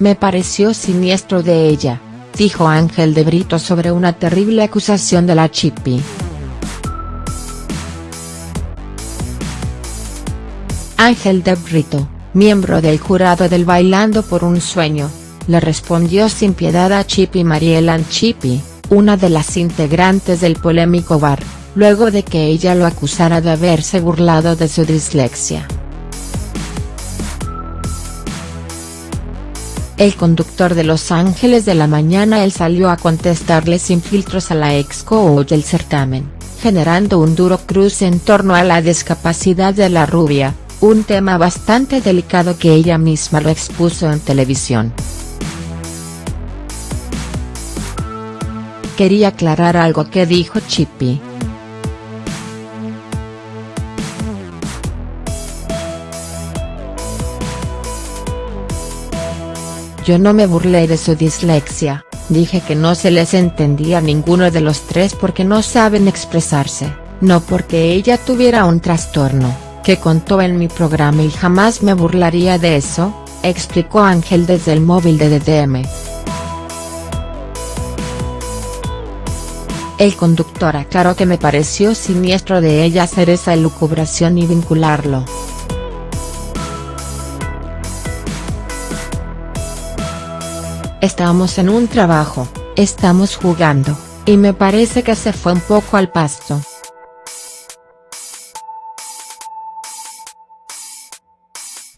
Me pareció siniestro de ella, dijo Ángel de Brito sobre una terrible acusación de la Chippy. Ángel de Brito, miembro del jurado del Bailando por un Sueño, le respondió sin piedad a Chippy Marielan Chippy, una de las integrantes del polémico bar, luego de que ella lo acusara de haberse burlado de su dislexia. El conductor de Los Ángeles de la Mañana él salió a contestarle sin filtros a la ex coach del certamen, generando un duro cruce en torno a la discapacidad de la rubia, un tema bastante delicado que ella misma lo expuso en televisión. Quería aclarar algo que dijo Chippy. Yo no me burlé de su dislexia, dije que no se les entendía a ninguno de los tres porque no saben expresarse, no porque ella tuviera un trastorno, que contó en mi programa y jamás me burlaría de eso, explicó Ángel desde el móvil de DDM. El conductor aclaró que me pareció siniestro de ella hacer esa elucubración y vincularlo. Estamos en un trabajo, estamos jugando, y me parece que se fue un poco al pasto.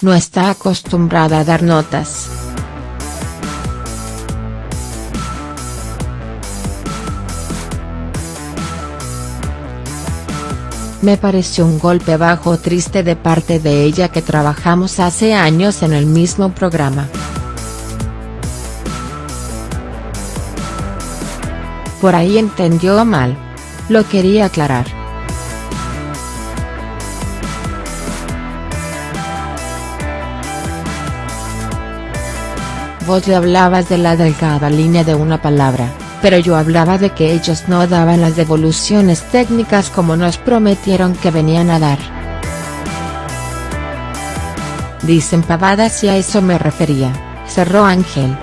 No está acostumbrada a dar notas. Me pareció un golpe bajo triste de parte de ella que trabajamos hace años en el mismo programa. Por ahí entendió mal. Lo quería aclarar. Vos le hablabas de la delgada línea de una palabra, pero yo hablaba de que ellos no daban las devoluciones técnicas como nos prometieron que venían a dar. Dicen pavadas y a eso me refería, cerró Ángel.